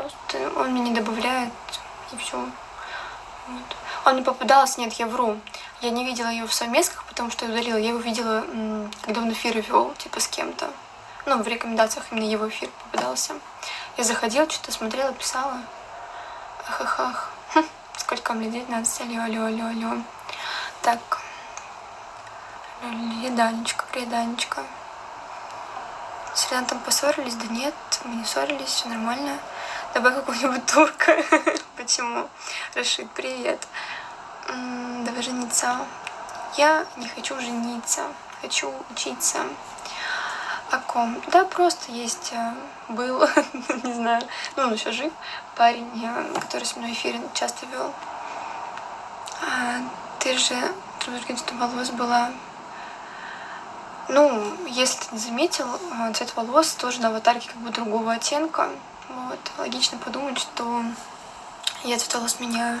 Просто он меня не добавляет, и все. Вот. Он не попадался, нет, я вру. Я не видела его в совместках, потому что я удалила. Я его видела, когда он эфир вел, типа с кем-то. Ну, в рекомендациях именно его эфир попадался. Я заходила, что-то смотрела, писала. Ах-ах-ах. Хм, сколько мне? 19? Алло, алло, алло, алло. Так. Привет, Данечка, привет, Данечка. С Ренатом поссорились? Да нет, мы не ссорились, все нормально. Давай какого-нибудь турка. Почему? Рашид, привет. Давай жениться. Я не хочу жениться, хочу учиться. О ком? Да, просто есть, э, был, не знаю, ну он еще жив, парень, э, который с мной эфир часто вел. А, ты же продолжительностью волос была ну, если ты не заметил, э, цвет волос тоже на аватарке как бы другого оттенка. Вот, логично подумать, что я цвет волос меняю.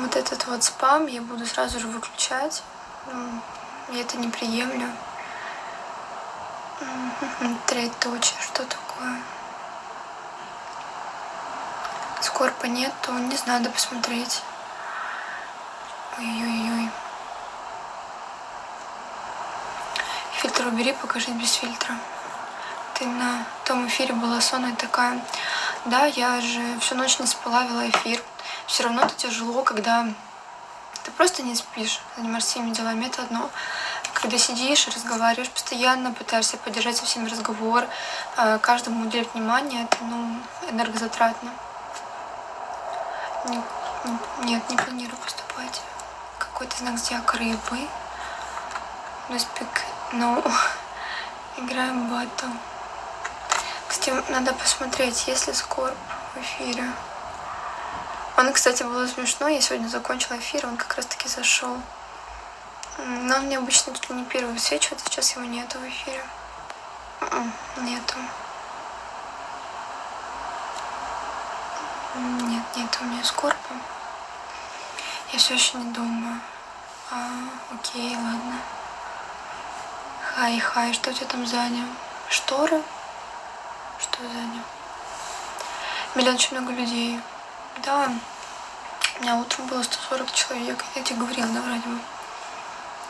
Вот этот вот спам я буду сразу же выключать. Ну, я это не приемлю. Троеточие, что такое? Скорпа нету, не знаю, надо посмотреть. Ой-ой-ой. Фильтр убери, покажи без фильтра. Ты на том эфире была сонная такая. Да, я же всю ночь не спала, вела эфир. Все равно это тяжело, когда ты просто не спишь, занимаешься всеми делами, это одно. Когда сидишь и разговариваешь постоянно, пытаешься поддержать со всеми разговор, э, каждому уделять внимание, это ну, энергозатратно. Нет, не планирую поступать. Какой-то знак зодиака рыбы. No speak ну, играем батл. Кстати, надо посмотреть, есть ли Скорб в эфире. Он, кстати, было смешно. Я сегодня закончила эфир, он как раз таки зашел. Но он мне обычно тут не первый высвечивает, сейчас его нету в эфире. М-м, нету. Нет, нет у меня скорпа. Я все еще не думаю. А, окей, ладно. Хай, хай, что у тебя там сзади? Шторы? Что сзади? Миллион очень много людей. Да, у меня утром было 140 человек. Я тебе говорила, да, вроде бы.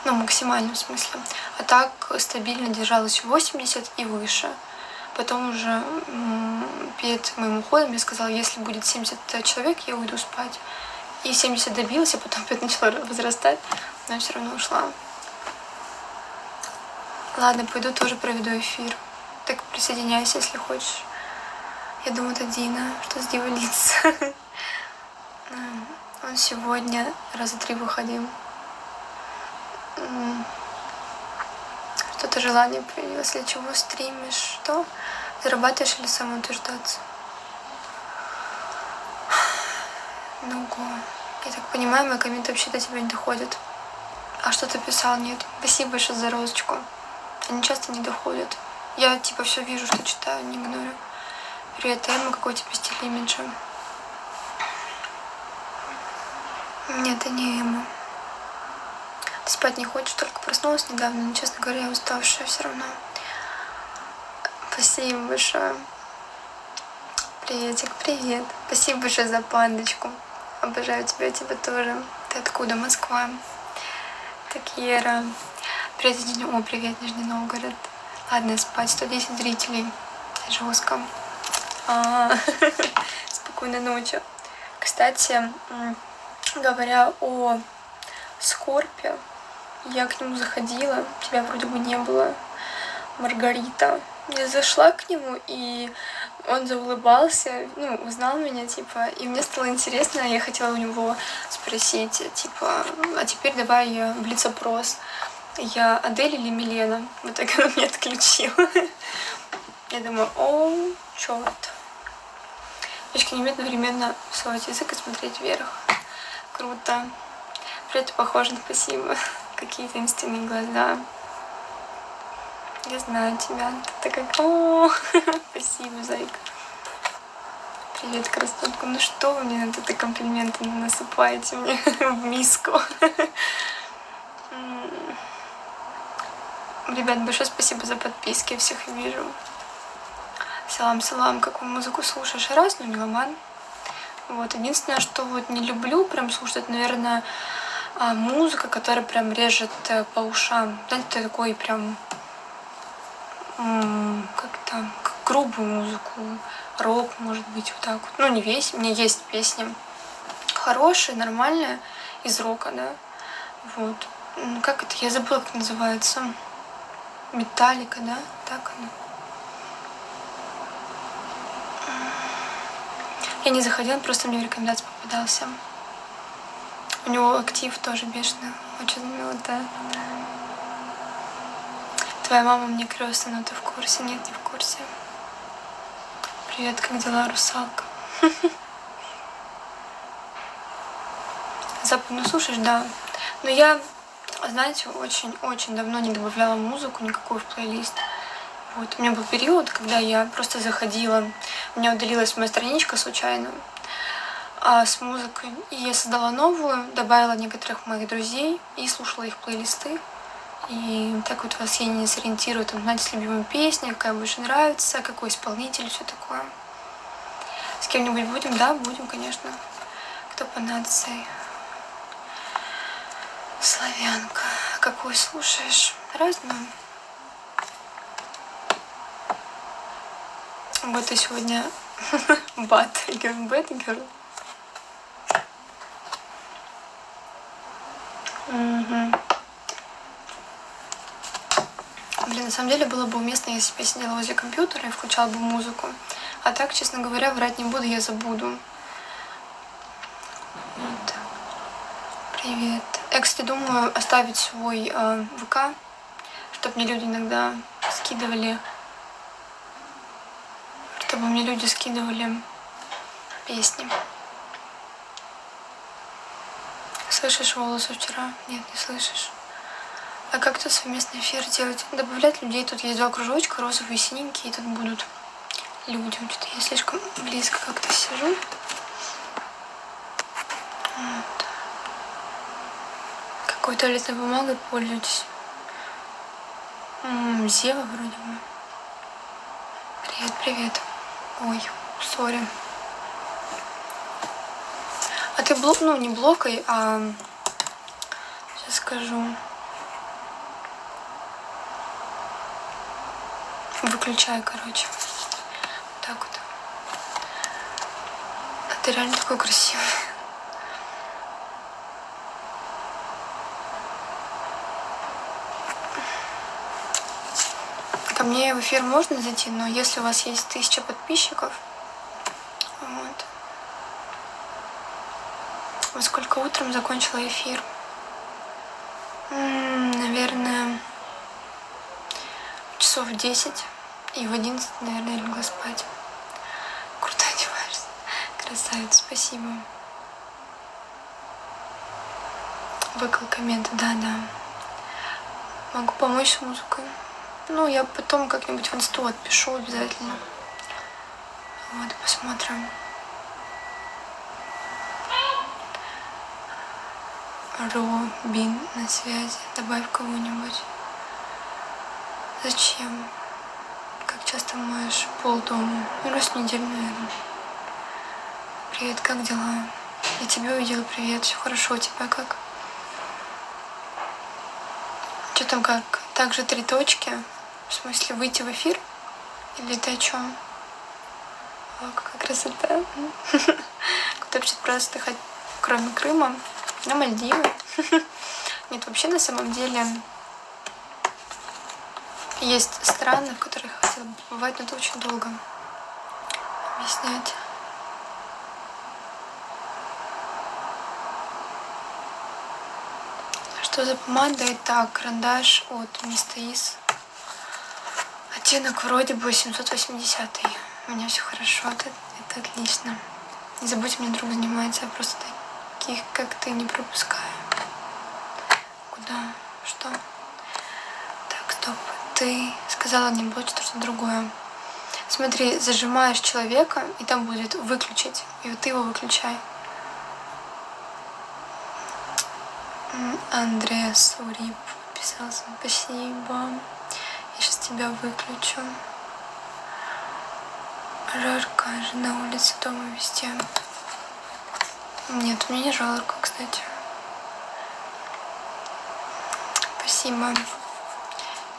Ну, максимально в смысле. А так стабильно держалась 80 и выше. Потом уже перед моим уходом я сказала, если будет 70 человек, я уйду спать. И 70 добилась, а потом опять начала возрастать, но все равно ушла. Ладно, пойду тоже проведу эфир. Так присоединяйся, если хочешь. Я думаю, это Дина, что с Дивой лица. Он сегодня раза три выходил. Что-то желание появилось, для чего стримишь, что? Зарабатываешь или самоутверждаться? Ну, я так понимаю, мои комменты вообще до тебя не доходят. А что ты писал? Нет. Спасибо большое за розочку они часто не доходят. Я типа все вижу, что читаю, не игнорю. Привет, Эмма, какой тебя стиль имиджа? Нет, это не Эмма. Ты спать не хочешь, только проснулась недавно, но, честно говоря, я уставшая все равно. Спасибо большое. Приветик, привет. Спасибо большое за пандочку. Обожаю тебя, тебя тоже. Ты откуда? Москва. Такьера. Привет, О, привет, Нижний Новгород. Ладно, спать. 110 зрителей. Жестко. А, спокойной ночи. Кстати, говоря о Скорпе, я к нему заходила, тебя вроде бы не было, Маргарита. Я зашла к нему, и он заулыбался, ну, узнал меня, типа, и мне стало интересно, я хотела у него спросить, типа, а теперь давай блиц-опрос я Адель или Милена. В итоге она меня отключила. Я думаю, о, черт. Девочки не умеют одновременно совать язык и смотреть вверх. Круто. Привет, похоже, спасибо. Какие таинственные глаза. Я знаю тебя. Ты такая, о, спасибо, зайка. Привет, красотка. Ну что вы мне на это комплименты насыпаете мне в миску? Ребят, большое спасибо за подписки, всех вижу. Салам, салам, какую музыку слушаешь? Раз, но меломан. Вот, единственное, что вот не люблю прям слушать, наверное, а, музыка, которая прям режет э, по ушам. Знаете, такой прям как там, грубую музыку, рок, может быть, вот так вот. Ну, не весь, меня есть песни хорошие, нормальные, из рока, да. Вот. Как это, я забыла, как называется. Металлика, да? Так она. Я не заходила, просто мне в рекомендации попадался. У него актив тоже бешеный, очень милая. Твоя мама мне крестная, но ты в курсе? Нет, не в курсе. Привет, как дела, русалка? Западную слушаешь? Да. Но я, знаете, очень-очень давно не добавляла музыку никакую в плейлист. Вот. У меня был период, когда я просто заходила, у меня удалилась моя страничка случайно а, с музыкой. И я создала новую, добавила некоторых моих друзей и слушала их плейлисты. И так вот вас я не сориентирую, там, знаете, с любимой песней, какая больше нравится, какой исполнитель, все такое. С кем-нибудь будем? Да, будем, конечно. Кто по нации? Славянка. Какую слушаешь? Разную. Вот и сегодня бат, бэтгер. Угу. Блин, на самом деле было бы уместно, если бы я сидела возле компьютера и включала бы музыку. А так, честно говоря, врать не буду, я забуду. Вот. Привет. Я, кстати, думаю оставить свой э, ВК, чтобы мне люди иногда скидывали чтобы мне люди скидывали песни. Слышишь волосы вчера? Нет, не слышишь. А как тут совместный эфир делать? Добавлять людей. Тут есть два кружочка, розовые и синенькие, и тут будут люди. Что-то я слишком близко как-то сижу. Какой туалетной бумагой пользуетесь? М Зева вроде бы. Привет, привет. Ой, сори. А ты блок, ну не блокой, а сейчас скажу. Выключай, короче. Так вот. А ты реально такой красивый. Ко мне в эфир можно зайти, но если у вас есть тысяча подписчиков, вот. Во сколько утром закончила эфир? М -м, наверное, часов в 10 и в 11, наверное, легла спать. Круто одеваешься. Красавица, спасибо. Выкл комменты, да-да. Могу помочь с музыкой. Ну, я потом как-нибудь в инсту отпишу обязательно. Вот, посмотрим. Робин на связи. Добавь кого-нибудь. Зачем? Как часто моешь пол дома? Ну, раз в неделю, наверное. Привет, как дела? Я тебя увидела, привет. Все хорошо, у тебя как? Что там как? Также три точки. В смысле, выйти в эфир? Или ты о чем? О, какая красота. Куда вообще просто отдыхать, кроме Крыма? На Мальдивы. Нет, вообще на самом деле есть страны, в которых я бы побывать, но это очень долго объяснять. Что за помада? Это карандаш от Мистаис. Оттенок вроде бы 780 -й. У меня все хорошо, это, это отлично. Не забудь, мне друг занимается, я просто таких, как ты, не пропускаю. Куда? Что? Так, стоп. Ты сказала не будет что-то другое. Смотри, зажимаешь человека, и там будет выключить. И вот ты его выключай. Андреас Урип подписался. Спасибо. Тебя выключу. Жарко же на улице, дома, везде. Нет, мне не жарко, кстати. Спасибо.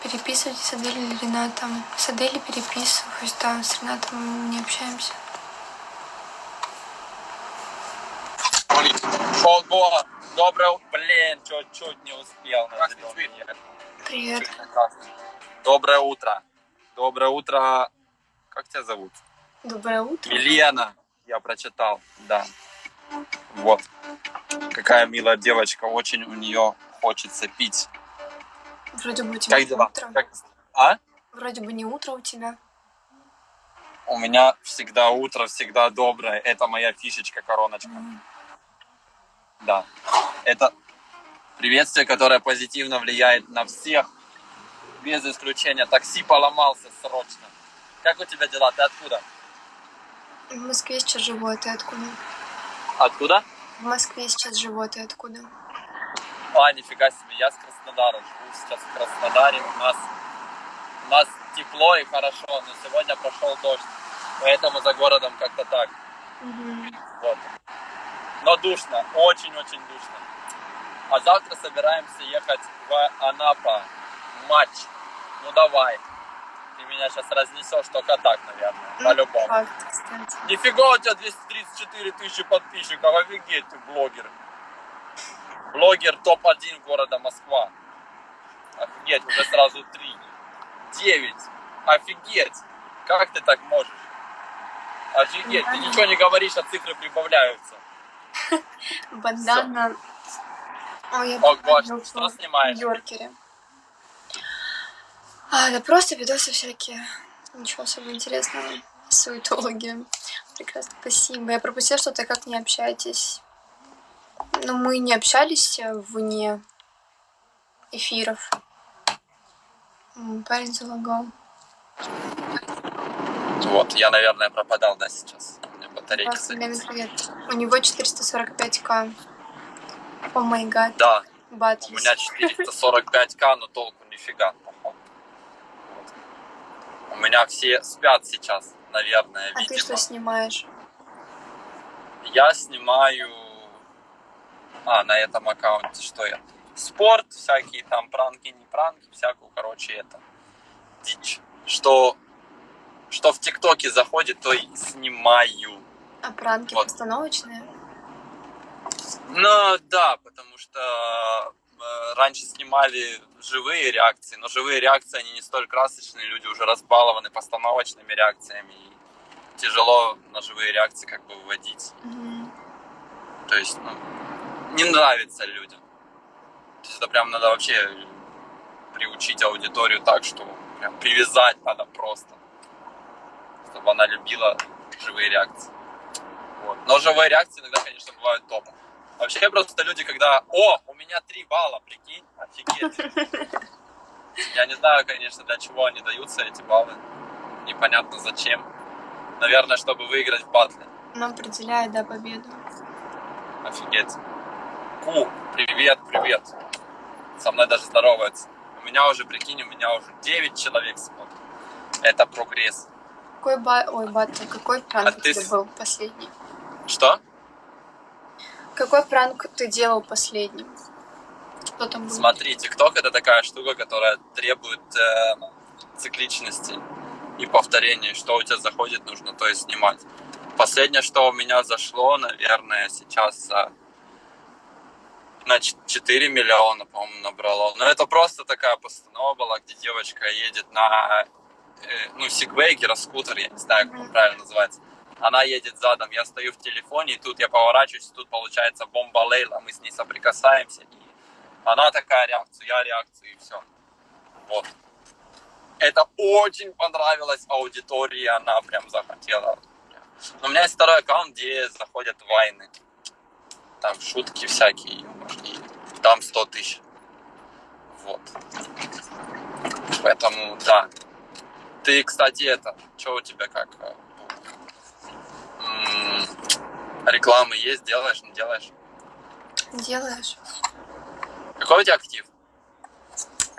Переписывайтесь с Адель или Ренатом. С Адель переписываюсь, да, с Ренатом не общаемся. Полго. Доброе утро. Блин, чуть-чуть не успел. ехать. Привет. Доброе утро. Доброе утро. Как тебя зовут? Доброе утро. Милена. Я прочитал, да. Вот. Какая милая девочка. Очень у нее хочется пить. Вроде бы у тебя Как дела? утро. Как- А? Вроде бы не утро у тебя. У меня всегда утро, всегда доброе. Это моя фишечка, короночка. М, Да. Это приветствие, которое позитивно влияет на всех, без исключения. Такси поломался срочно. Как у тебя дела? Ты откуда? В Москве сейчас живу, а ты откуда? Откуда? В Москве сейчас живу, а ты откуда? А, нифига себе, я с Краснодара. Живу сейчас в Краснодаре. У нас, у нас тепло и хорошо, но сегодня прошел дождь. Поэтому за городом как-то так. Мгм. Вот. Но душно, очень-очень душно. А завтра собираемся ехать в Анапа. Матч. Ну давай. Ты меня сейчас разнесешь только так, наверное. Ну, По-любому. Кстати. Нифига у тебя 234 тысячи подписчиков. Офигеть, ты блогер. Блогер топ-1 города Москва. Офигеть, уже сразу три. Девять. Офигеть. Как ты так можешь? Офигеть, ты Нормально. ничего не говоришь, а цифры прибавляются. Бандана. Ой, я О, Гош, что в снимаешь? Йоркере. А, да просто видосы всякие. Ничего особо интересного. Суетологи. Прекрасно, спасибо. Я пропустила, что ты как не общаетесь. Но мы не общались вне эфиров. Парень залагал. Вот, я, наверное, пропадал, да, сейчас. У меня батарейка привет. У него 445к. О май гад. Да, у Батлис. меня 445к, но толку нифига. У меня все спят сейчас, наверное, А ты видимо. что снимаешь? Я снимаю... А, на этом аккаунте что я? Спорт, всякие там пранки, не пранки, всякую, короче, это дичь. Что, что в ТикТоке заходит, то и снимаю. А пранки Вот. постановочные? Ну да, потому что раньше снимали живые реакции, но живые реакции, они не столь красочные, люди уже разбалованы постановочными реакциями, и тяжело на живые реакции как бы выводить. Мгм. То есть, ну, не нравится людям. То есть это прям надо вообще приучить аудиторию так, что прям привязать надо просто, чтобы она любила живые реакции. Вот. Но живые реакции иногда, конечно, бывают топ. Вообще просто люди, когда «О, у меня три балла, прикинь, офигеть». Я не знаю, конечно, для чего они даются, эти баллы. Непонятно зачем. Наверное, чтобы выиграть в батле. Он определяет, да, победу. Офигеть. Ку, привет, привет. Со мной даже здороваются. У меня уже, прикинь, у меня уже 9 человек смотрят. Это прогресс. Какой ба... Ой, батл, какой пранк А ты был последний? Что? Какой пранк ты делал последним? Что там было? Смотри, ТикТок это такая штука, которая требует э, цикличности и повторения. Что у тебя заходит, нужно то и снимать. Последнее, что у меня зашло, наверное, сейчас а, на ч- 4 миллиона, по-моему, набрало. Но это просто такая постанова была, где девочка едет на, э, ну, сигвей, гироскутер, я не знаю, как он правильно называется. Она едет задом, я стою в телефоне, и тут я поворачиваюсь, тут получается бомба Лейла, мы с ней соприкасаемся, и она такая реакцию, я реакцию, и все. Вот. Это очень понравилось аудитории, она прям захотела. Но у меня есть второй аккаунт, где заходят вайны. Там шутки всякие, и там 100 тысяч. Вот. Поэтому, да. Ты, кстати, это, что у тебя как? Рекламы есть, делаешь, не делаешь? Делаешь? Какой у тебя актив?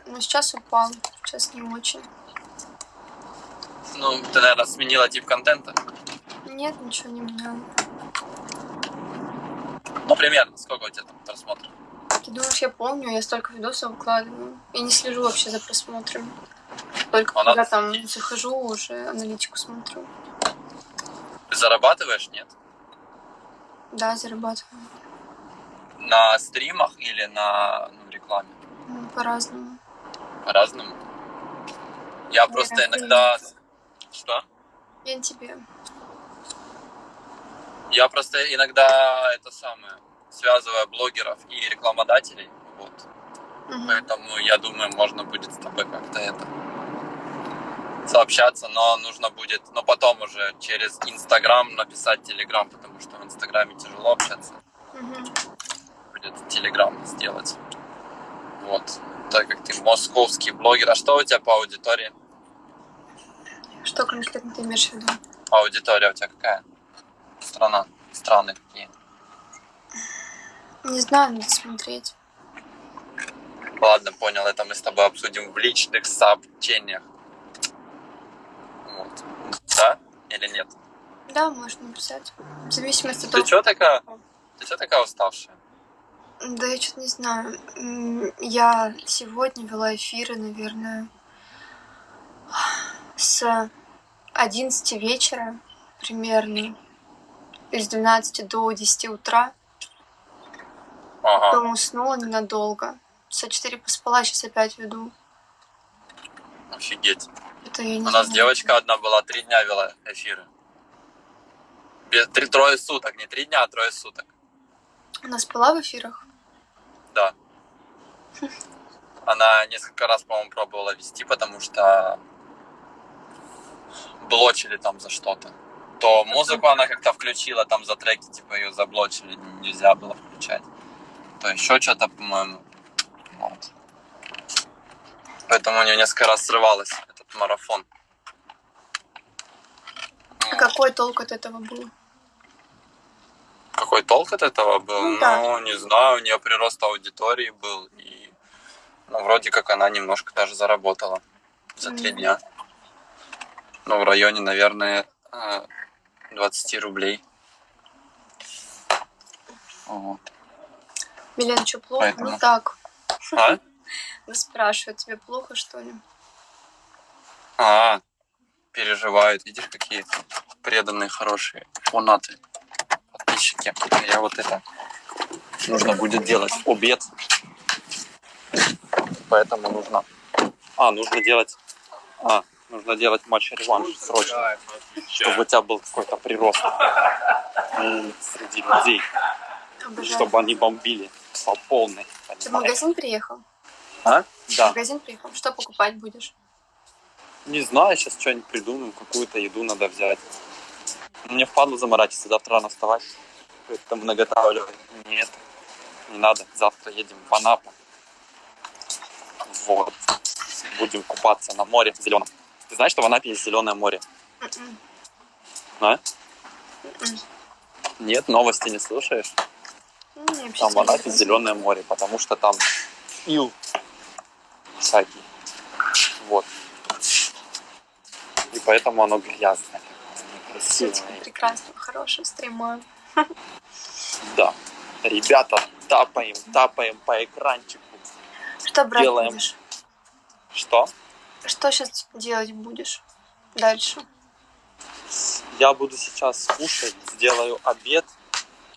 Ну, сейчас упал. Сейчас не очень. Ну, ты, наверное, сменила тип контента. Нет, ничего не меняла. Ну, примерно, сколько у тебя там просмотров? Ты думаешь, я помню, я столько видосов выкладываю. Я не слежу вообще за просмотрами. Только А когда там захожу, уже аналитику смотрю. Ты зарабатываешь, нет? Да, зарабатываю. На стримах или на ну, рекламе? Ну, по-разному. По-разному. Я Ну, просто я иногда... Что? Я тебе. Я просто иногда это самое связываю блогеров и рекламодателей. Вот. Мгм. Поэтому я думаю, можно будет с тобой как-то это сообщаться, но нужно будет, но потом уже через Инстаграм написать Телеграм, потому что в Инстаграме тяжело общаться. Мгм. Будет Телеграм сделать. Вот. Так как ты московский блогер. А что у тебя по аудитории? Что конкретно ты имеешь в виду? Аудитория у тебя какая? Страна. Страны какие? Не знаю, надо смотреть. Ладно, понял, это мы с тобой обсудим в личных сообщениях. Вот. Да? Или нет? Да, можно написать. В зависимости от Ты того... чё такая? Ты чё такая уставшая? Да я что-то не знаю. Я сегодня вела эфиры, наверное, с 11 вечера примерно, из 12 до 10 утра. Ага. Потом уснула ненадолго. Часа 4 поспала, сейчас опять веду. Офигеть. Это я не У нас знаю. девочка одна была, три дня вела эфиры. Без, три, трое суток, не три дня, а трое суток. Она спала в эфирах? Да. Она несколько раз, по-моему, пробовала вести, потому что блочили там за что-то. То музыку она как-то включила, там за треки, типа, ее заблочили, нельзя было включать. То еще что-то, по-моему. Вот. Поэтому у нее несколько раз срывалось марафон. А какой толк от этого был? Какой толк от этого был? Ну Ну, да. не знаю, у нее прирост аудитории был. И, ну, вроде как она немножко даже заработала за три Мгм. дня. Ну, в районе, наверное, э, 20 рублей. Вот. Милен, что, плохо? Поэтому- Ну так. А? Ну, спрашиваю, тебе плохо, что ли? А, переживают. Видишь, какие преданные, хорошие фанаты, подписчики. А Я вот это нужно будет делать в обед. Поэтому нужно... А, нужно делать... А, нужно делать матч-реванш срочно. Чтобы у тебя был какой-то прирост м, среди людей. Обожаю. Чтобы они бомбили по полной. Ты в магазин приехал? А? В Да. магазин приехал? Что покупать будешь? Не знаю, сейчас что-нибудь придумаю, какую-то еду надо взять. Мне впадло заморачиваться, завтра рано вставать. Поэтому наготавливать. Нет, не надо. Завтра едем в Анапу. Вот. Будем купаться на море зеленом. Ты знаешь, что в Анапе есть зеленое море? М-м. А? М-м. Нет, новости не слушаешь? Ну, Там в Анапе зеленое море, потому что там ил всякий. Вот. И поэтому оно грязное. Некрасивое. тебе прекрасно, хорошего стрима. Да. Ребята, тапаем, тапаем по экранчику. Что брать Делаем. будешь? Что? Что сейчас делать будешь дальше? Я буду сейчас кушать, сделаю обед,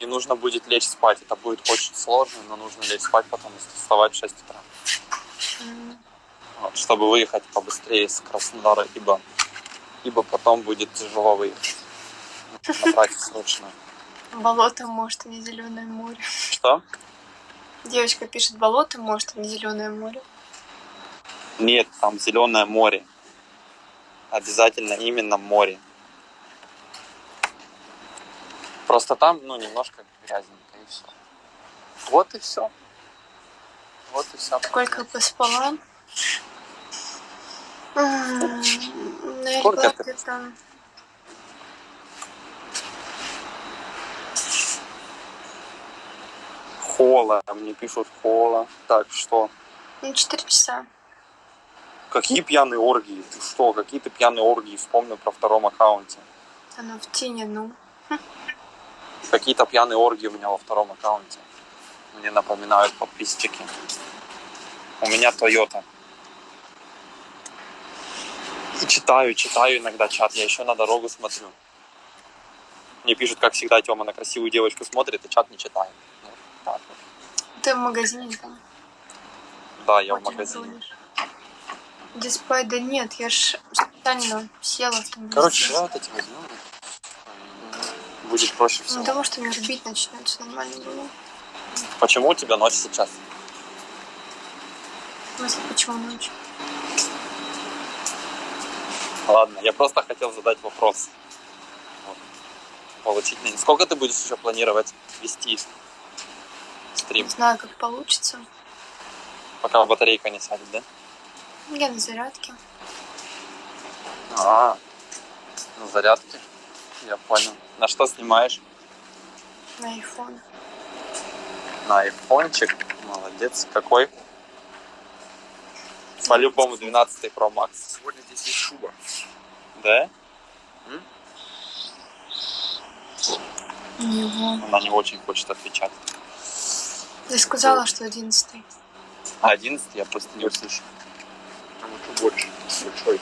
и нужно будет лечь спать. Это будет очень сложно, но нужно лечь спать, потом вставать в 6 утра. М, Вот, чтобы выехать побыстрее из Краснодара, ибо, ибо потом будет тяжело выехать. Срочно. Болото, может, а не зеленое море. Что? Девочка пишет болото, может, а не зеленое море. Нет, там зеленое море. Обязательно именно море. Просто там, ну, немножко грязненько и все. Вот и все. Вот и все. Сколько поспала? Сколько ты где-то Хола, мне пишут хола. Так, что? ну, 4 часа. Какие пьяные оргии? Ты что, какие ты пьяные оргии вспомнил про втором аккаунте? Оно в тени, ну. Какие-то пьяные оргии у меня во втором аккаунте. Мне напоминают подписчики. У меня Toyota. И читаю, читаю иногда чат. Я еще на дорогу смотрю. Мне пишут, как всегда, Тёма на красивую девочку смотрит, и чат не читает. Ну, так вот. Ты в магазине там? Да, я в Очень магазине. звонишь. Диспай, да нет, я ж специально села. там Короче, везде. вот эти возьмем. Будет проще всего. Ну, того, что меня рубить начнется, нормально было. Почему у тебя ночь сейчас? В смысле, почему ночь? Ладно, я просто хотел задать вопрос. Вот. Получить на- Сколько ты будешь еще планировать вести стрим, Не знаю, как получится. пока батарейка не сядет, да? Я на зарядке. А, на зарядке. Я понял. На что снимаешь? На iPhone. На айфончик. Молодец. Какой? По-любому 12 Pro Max. Сегодня здесь есть шуба. Да? Него. Она не очень хочет отвечать. Я сказала, что одиннадцатый. А 11 я просто не услышу. Там еще больше. Большой.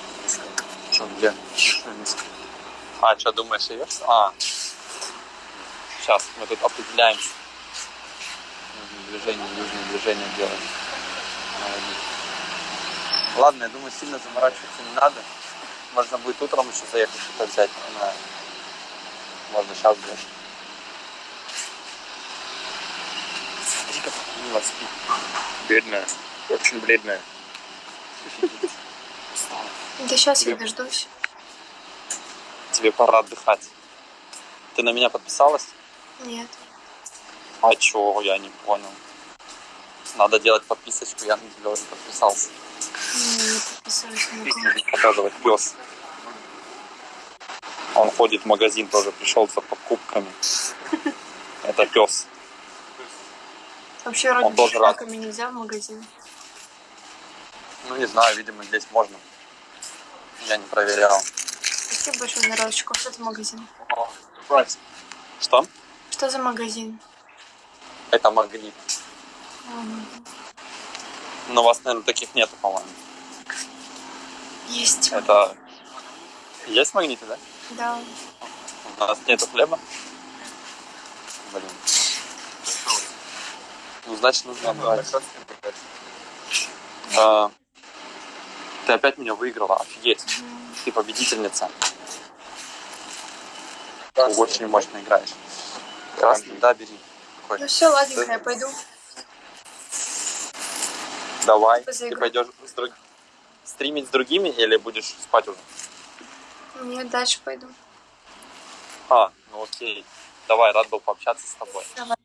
Что, где? А, что, думаешь, ее? А. Сейчас, мы тут определяемся. Нужно движение, южное движение делаем. Ладно, я думаю, сильно заморачиваться не надо. Можно будет утром еще заехать что-то взять. Не знаю. Можно сейчас взять. Смотри, как мило спит. Бедная. Очень бледная. Да сейчас я Тебе- дождусь. Тебе пора отдыхать. Ты на меня подписалась? Нет. А чё, я не понял. Надо делать подписочку, я на тебя уже подписался. Показывать пес. Он ходит в магазин тоже, пришел за покупками. Это пес. Вообще, вроде Он бы тоже рад. собаками нельзя в магазин. Ну не знаю, видимо здесь можно. Я не проверял. Спасибо большое розочку. Что за магазин? Что? Что за магазин? Это магнит. Но у вас, наверное, таких нету, по-моему. Есть. Это... Есть магниты, да? Да. У нас нету хлеба. Блин. Ну, значит, нужно брать. А, Ты опять меня выиграла, офигеть. Ты победительница. Ты очень мощно играешь. Красный, да, бери. Какой? Ну все, ладненько, я пойду. Давай. За Ты пойдешь с друг- стримить с другими или будешь спать уже? Нет, дальше пойду. А, ну окей. Давай, рад был пообщаться с тобой. Давай.